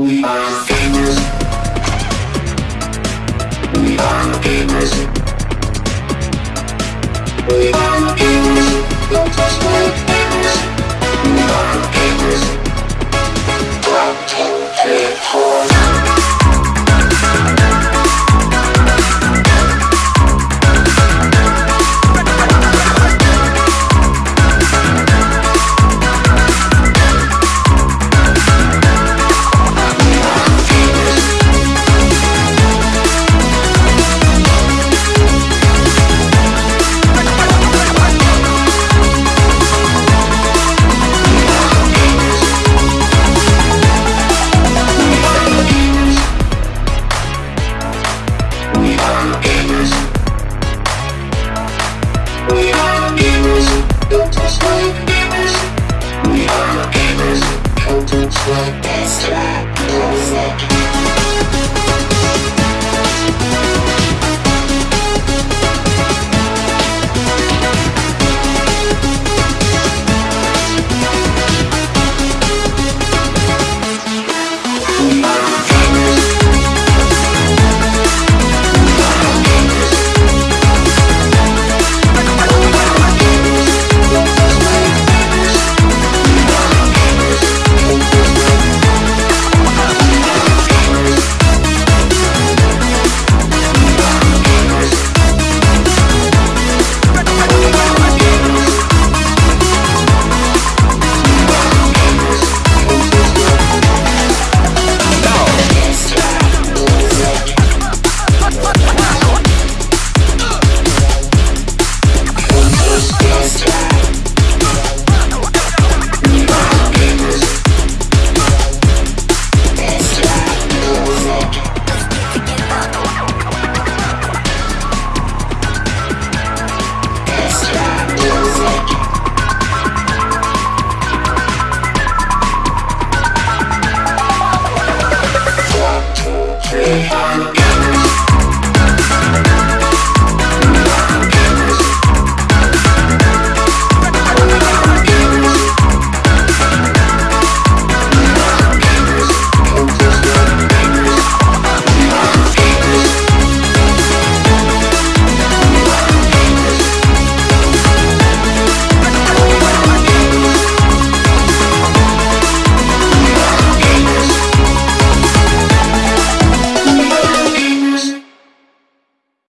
We are gamers. We are gamers. We are gamers. Don't touch don't touch my gamers We are your gamers. Don't touch my Hey,